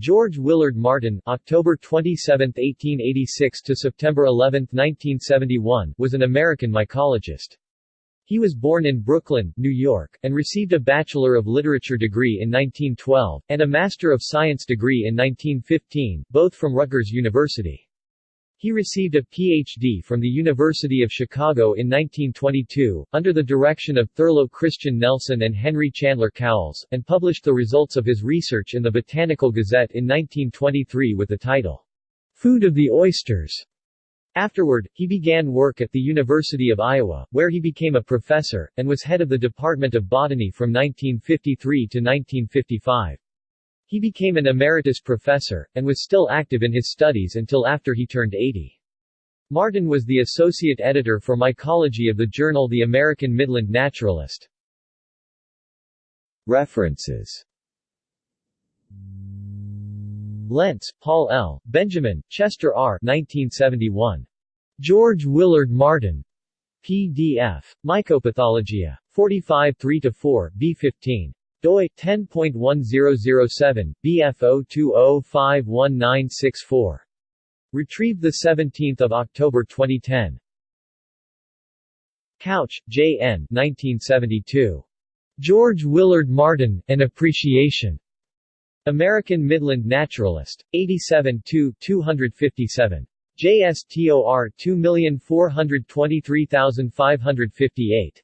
George Willard Martin October 27, 1886 to September 11, 1971 was an American mycologist. He was born in Brooklyn, New York, and received a Bachelor of Literature degree in 1912, and a Master of Science degree in 1915, both from Rutgers University. He received a Ph.D. from the University of Chicago in 1922, under the direction of Thurlow Christian Nelson and Henry Chandler Cowles, and published the results of his research in the Botanical Gazette in 1923 with the title, Food of the Oysters. Afterward, he began work at the University of Iowa, where he became a professor, and was head of the Department of Botany from 1953 to 1955. He became an emeritus professor, and was still active in his studies until after he turned 80. Martin was the associate editor for mycology of the journal The American Midland Naturalist. References Lentz, Paul L., Benjamin, Chester R. 1971. George Willard Martin. PDF. Mycopathologia. 45 3-4, B15 doi 10.1007 BF020519664 Retrieved 17 October 2010 Couch, J. N. 1972. George Willard Martin, An Appreciation. American Midland Naturalist. 87 257. JSTOR 2423558.